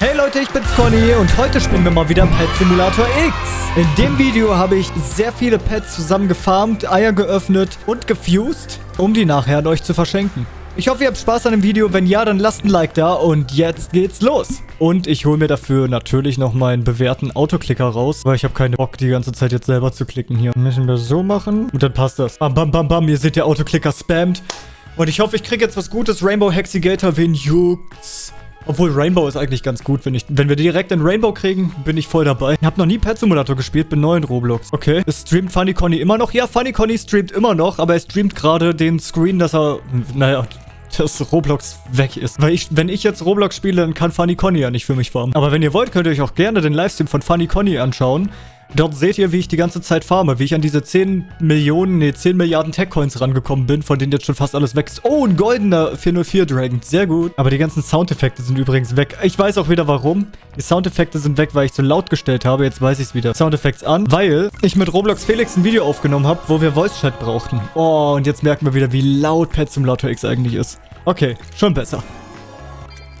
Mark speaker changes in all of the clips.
Speaker 1: Hey Leute, ich bin's Conny und heute spielen wir mal wieder Pet Simulator X. In dem Video habe ich sehr viele Pets zusammen gefarmt, Eier geöffnet und gefused, um die nachher an euch zu verschenken. Ich hoffe, ihr habt Spaß an dem Video. Wenn ja, dann lasst ein Like da und jetzt geht's los. Und ich hole mir dafür natürlich noch meinen bewährten Autoklicker raus, weil ich habe keine Bock, die ganze Zeit jetzt selber zu klicken hier. Müssen wir so machen und dann passt das. Bam, bam, bam, bam. Ihr seht, der Autoklicker spammt. Und ich hoffe, ich kriege jetzt was Gutes. Rainbow Hexigator, wen juckt's? Obwohl Rainbow ist eigentlich ganz gut, wenn ich, wenn wir direkt in Rainbow kriegen, bin ich voll dabei. Ich habe noch nie Pet Simulator gespielt, bin neu in Roblox. Okay. Es streamt Funny Conny immer noch? Ja, Funny Conny streamt immer noch, aber er streamt gerade den Screen, dass er, naja, dass Roblox weg ist. Weil ich, wenn ich jetzt Roblox spiele, dann kann Funny Conny ja nicht für mich farmen. Aber wenn ihr wollt, könnt ihr euch auch gerne den Livestream von Funny Conny anschauen. Dort seht ihr, wie ich die ganze Zeit farme, wie ich an diese 10 Millionen, nee, 10 Milliarden Tech-Coins rangekommen bin, von denen jetzt schon fast alles weg ist. Oh, ein goldener 404-Dragon. Sehr gut. Aber die ganzen Soundeffekte sind übrigens weg. Ich weiß auch wieder warum. Die Soundeffekte sind weg, weil ich zu laut gestellt habe. Jetzt weiß ich es wieder. Soundeffekte an, weil ich mit Roblox Felix ein Video aufgenommen habe, wo wir Voice-Chat brauchten. Oh, und jetzt merken wir wieder, wie laut Pet Simulator X eigentlich ist. Okay, schon besser.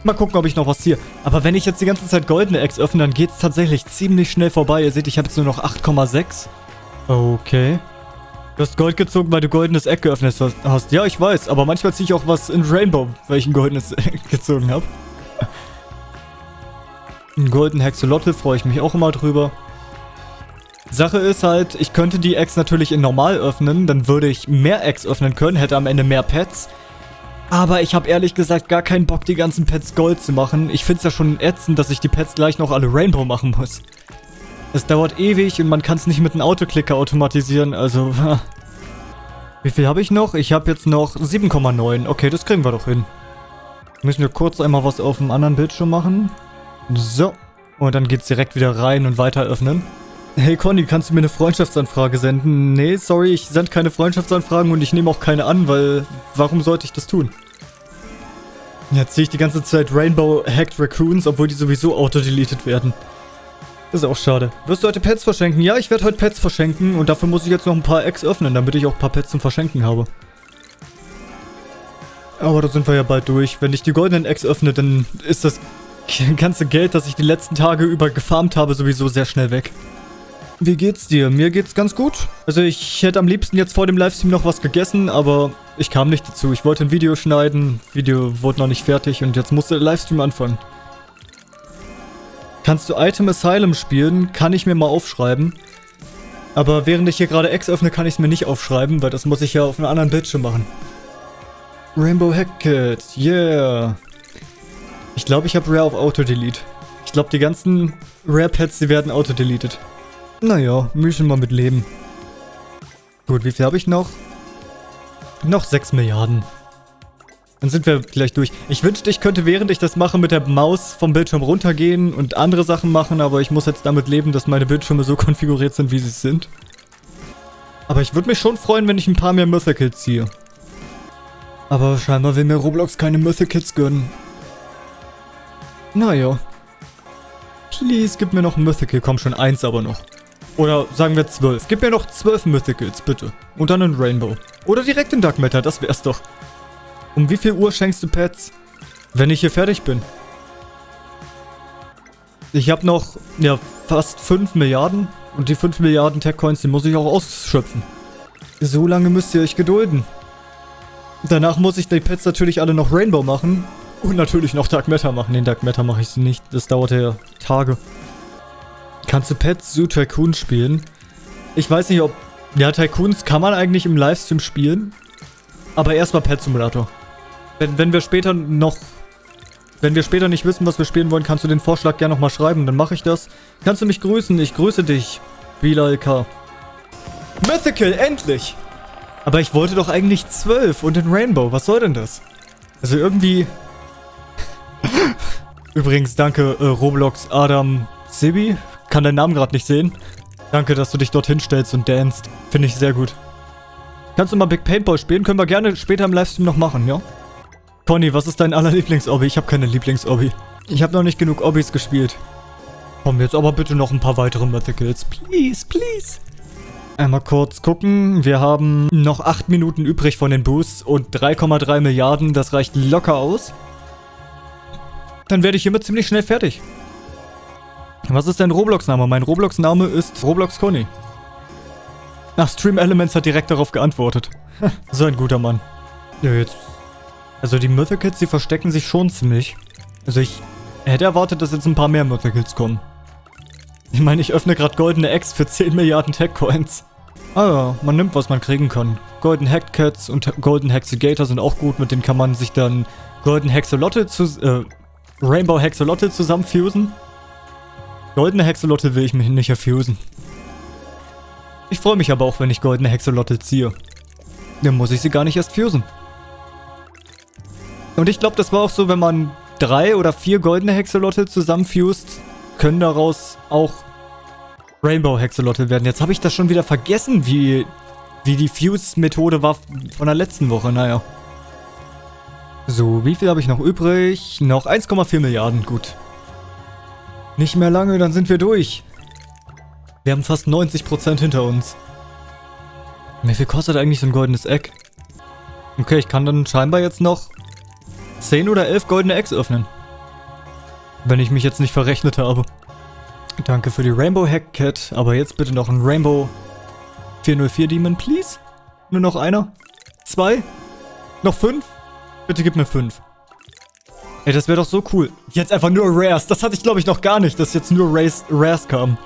Speaker 1: Mal gucken, ob ich noch was ziehe. Aber wenn ich jetzt die ganze Zeit goldene Eggs öffne, dann geht es tatsächlich ziemlich schnell vorbei. Ihr seht, ich habe jetzt nur noch 8,6. Okay. Du hast Gold gezogen, weil du goldenes Egg geöffnet hast. Ja, ich weiß. Aber manchmal ziehe ich auch was in Rainbow, weil ich ein goldenes Egg gezogen habe. Ein golden Hexolotl freue ich mich auch immer drüber. Sache ist halt, ich könnte die Eggs natürlich in normal öffnen. Dann würde ich mehr Eggs öffnen können, hätte am Ende mehr Pets. Aber ich habe ehrlich gesagt gar keinen Bock, die ganzen Pets Gold zu machen. Ich finde es ja schon ätzend, dass ich die Pets gleich noch alle Rainbow machen muss. Es dauert ewig und man kann es nicht mit einem Autoklicker automatisieren, also... Wie viel habe ich noch? Ich habe jetzt noch 7,9. Okay, das kriegen wir doch hin. Müssen wir kurz einmal was auf dem anderen Bildschirm machen. So. Und dann geht's direkt wieder rein und weiter öffnen. Hey Conny, kannst du mir eine Freundschaftsanfrage senden? Nee, sorry, ich sende keine Freundschaftsanfragen und ich nehme auch keine an, weil warum sollte ich das tun? Jetzt sehe ich die ganze Zeit Rainbow Hacked Raccoons, obwohl die sowieso auto-deleted werden. Ist auch schade. Wirst du heute Pets verschenken? Ja, ich werde heute Pets verschenken und dafür muss ich jetzt noch ein paar Eggs öffnen, damit ich auch ein paar Pets zum Verschenken habe. Aber da sind wir ja bald durch. Wenn ich die goldenen Eggs öffne, dann ist das ganze Geld, das ich die letzten Tage über gefarmt habe, sowieso sehr schnell weg. Wie geht's dir? Mir geht's ganz gut. Also ich hätte am liebsten jetzt vor dem Livestream noch was gegessen, aber ich kam nicht dazu. Ich wollte ein Video schneiden, Video wurde noch nicht fertig und jetzt musste der Livestream anfangen. Kannst du Item Asylum spielen? Kann ich mir mal aufschreiben. Aber während ich hier gerade X öffne, kann ich es mir nicht aufschreiben, weil das muss ich ja auf einem anderen Bildschirm machen. Rainbow Hackett, yeah. Ich glaube, ich habe Rare auf Auto-Delete. Ich glaube, die ganzen Rare-Pets, die werden auto-deleted. Naja, müssen wir mit leben. Gut, wie viel habe ich noch? Noch 6 Milliarden. Dann sind wir gleich durch. Ich wünschte, ich könnte, während ich das mache, mit der Maus vom Bildschirm runtergehen und andere Sachen machen, aber ich muss jetzt damit leben, dass meine Bildschirme so konfiguriert sind, wie sie sind. Aber ich würde mich schon freuen, wenn ich ein paar mehr Mythicals ziehe. Aber scheinbar will mir Roblox keine Mythicals gönnen. Naja. Please, gib mir noch ein Mythical. Komm schon, eins aber noch. Oder sagen wir zwölf. Gib mir noch zwölf Mythicals, bitte. Und dann ein Rainbow. Oder direkt in Dark Matter, das wär's doch. Um wie viel Uhr schenkst du Pets? Wenn ich hier fertig bin. Ich habe noch, ja, fast 5 Milliarden. Und die 5 Milliarden Tech-Coins, die muss ich auch ausschöpfen. So lange müsst ihr euch gedulden. Danach muss ich die Pets natürlich alle noch Rainbow machen. Und natürlich noch Dark Matter machen. Den Dark Matter mache ich nicht. Das dauert ja Tage. Kannst du Pet Zoo Tycoon spielen? Ich weiß nicht, ob... Ja, Tycoons kann man eigentlich im Livestream spielen. Aber erstmal Pet Simulator. Wenn, wenn wir später noch... Wenn wir später nicht wissen, was wir spielen wollen, kannst du den Vorschlag gerne nochmal schreiben. Dann mache ich das. Kannst du mich grüßen? Ich grüße dich. Bilal K. Mythical, endlich! Aber ich wollte doch eigentlich 12 und den Rainbow. Was soll denn das? Also irgendwie... Übrigens, danke äh, Roblox Adam Sibi kann deinen Namen gerade nicht sehen. Danke, dass du dich dorthin stellst und danst. Finde ich sehr gut. Kannst du mal Big Paintball spielen? Können wir gerne später im Livestream noch machen, ja? Conny, was ist dein aller Lieblings-Obby? Ich habe keine Lieblings-Obby. Ich habe noch nicht genug Obbys gespielt. Komm, jetzt aber bitte noch ein paar weitere Mythicals. Please, please. Einmal kurz gucken. Wir haben noch 8 Minuten übrig von den Boosts und 3,3 Milliarden. Das reicht locker aus. dann werde ich hiermit ziemlich schnell fertig. Was ist dein Roblox-Name? Mein Roblox-Name ist Roblox Conny. Ach, Stream Elements hat direkt darauf geantwortet. so ein guter Mann. Ja, jetzt. Also die Mythicals, die verstecken sich schon ziemlich. Also ich hätte erwartet, dass jetzt ein paar mehr Mythicals kommen. Ich meine, ich öffne gerade goldene Eggs für 10 Milliarden Tech-Coins. Ah ja, man nimmt, was man kriegen kann. Golden Hackcats und Golden Hexigator sind auch gut, mit denen kann man sich dann Golden Hexolotte zu, äh, Rainbow Hexolotte zusammenfusen. Goldene Hexolotte will ich mich nicht erfusen. Ich freue mich aber auch, wenn ich goldene Hexolotte ziehe. Dann muss ich sie gar nicht erst fusen. Und ich glaube, das war auch so, wenn man drei oder vier goldene Hexolotte zusammenfused, können daraus auch Rainbow Hexolotte werden. Jetzt habe ich das schon wieder vergessen, wie, wie die Fuse-Methode war von der letzten Woche. Naja. So, wie viel habe ich noch übrig? Noch 1,4 Milliarden, gut. Nicht mehr lange, dann sind wir durch. Wir haben fast 90% hinter uns. Wie viel kostet eigentlich so ein goldenes Eck? Okay, ich kann dann scheinbar jetzt noch 10 oder 11 goldene Eggs öffnen. Wenn ich mich jetzt nicht verrechnet habe. Danke für die Rainbow Hack Cat, aber jetzt bitte noch ein Rainbow 404 Demon, please. Nur noch einer. Zwei. Noch fünf. Bitte gib mir fünf. Ey, das wäre doch so cool. Jetzt einfach nur Rares. Das hatte ich, glaube ich, noch gar nicht, dass jetzt nur Rares, Rares kam.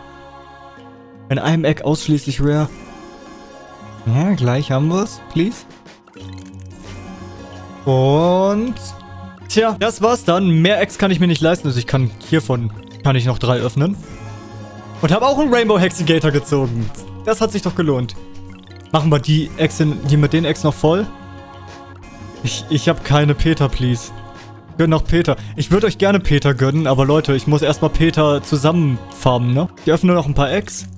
Speaker 1: In einem Eck ausschließlich Rare. Ja, gleich haben wir es. Please. Und... Tja, das war's dann. Mehr Eggs kann ich mir nicht leisten. Also ich kann hiervon kann ich noch drei öffnen. Und habe auch einen Rainbow Hexigator gezogen. Das hat sich doch gelohnt. Machen wir die Ex die mit den Ex noch voll? Ich, ich habe keine Peter, please. Gönn noch Peter. Ich würde euch gerne Peter gönnen, aber Leute, ich muss erstmal Peter zusammenfarmen, ne? Ich öffne noch ein paar Eggs.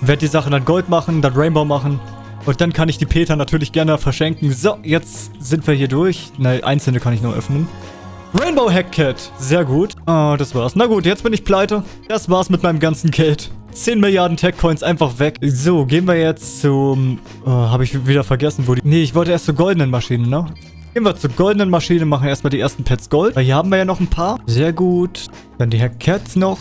Speaker 1: Werde die Sachen dann Gold machen, dann Rainbow machen. Und dann kann ich die Peter natürlich gerne verschenken. So, jetzt sind wir hier durch. Ne, einzelne kann ich nur öffnen. Rainbow Hackcat. Sehr gut. Ah, oh, das war's. Na gut, jetzt bin ich pleite. Das war's mit meinem ganzen Geld. 10 Milliarden Tech-Coins einfach weg. So, gehen wir jetzt zum... Oh, Habe ich wieder vergessen, wo die... Nee, ich wollte erst zur goldenen Maschinen, ne? Gehen wir zur goldenen Maschine, machen erstmal die ersten Pets Gold. Hier haben wir ja noch ein paar. Sehr gut. Dann die Hackcats noch.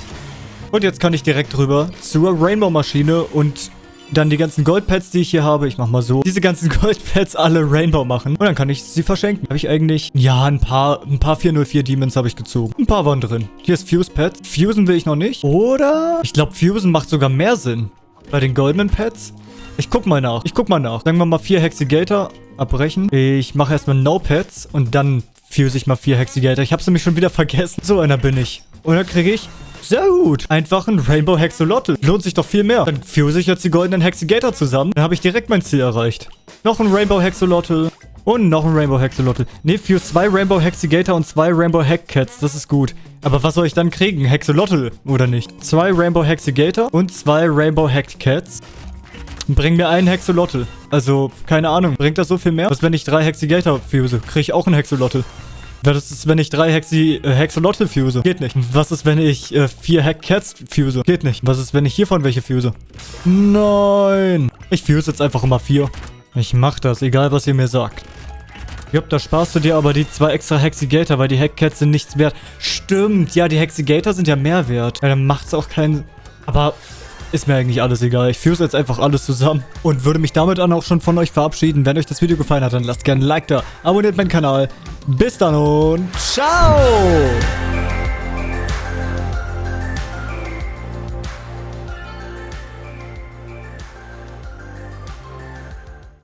Speaker 1: Und jetzt kann ich direkt rüber zur Rainbow-Maschine und dann die ganzen Goldpads, die ich hier habe. Ich mach mal so. Diese ganzen Goldpads alle Rainbow machen. Und dann kann ich sie verschenken. Habe ich eigentlich... Ja, ein paar, ein paar 404 Demons habe ich gezogen. Ein paar waren drin. Hier ist Fuse Pads. Fusen will ich noch nicht. Oder? Ich glaube, Fusen macht sogar mehr Sinn. Bei den goldenen Pads. Ich guck mal nach. Ich guck mal nach. Sagen wir mal vier Hexigator abbrechen. Ich mache erstmal No Pads und dann fuse ich mal vier Hexigator. Ich habe nämlich schon wieder vergessen. So einer bin ich. Und dann kriege ich sehr gut. Einfach ein Rainbow Hexolotl. Lohnt sich doch viel mehr. Dann fuse ich jetzt die goldenen Hexigator zusammen. Dann habe ich direkt mein Ziel erreicht. Noch ein Rainbow Hexolotl. Und noch ein Rainbow Hexolotl. Ne, für zwei Rainbow Hexigator und zwei Rainbow Hackcats. Das ist gut. Aber was soll ich dann kriegen? Hexolotl oder nicht? Zwei Rainbow Hexigator und zwei Rainbow Hackcats. Bring mir einen Hexolotl. Also, keine Ahnung. Bringt das so viel mehr? Was, wenn ich drei Hexigator fuse? Kriege ich auch einen Hexolotl. Was ist, wenn ich drei Hexi, äh, Hexolotl fuse? Geht nicht. Was ist, wenn ich äh, vier Hackcats fuse? Geht nicht. Was ist, wenn ich hiervon welche fuse? Nein. Ich fuse jetzt einfach immer vier. Ich mach das, egal was ihr mir sagt. Jupp, da sparst du dir aber die zwei extra Hexigator, weil die Hackcats sind nichts wert. Stimmt, ja, die Hexigator sind ja mehr wert. Ja, dann macht's auch keinen... Aber ist mir eigentlich alles egal. Ich führe jetzt einfach alles zusammen und würde mich damit dann auch schon von euch verabschieden. Wenn euch das Video gefallen hat, dann lasst gerne ein Like da, abonniert meinen Kanal. Bis dann und ciao!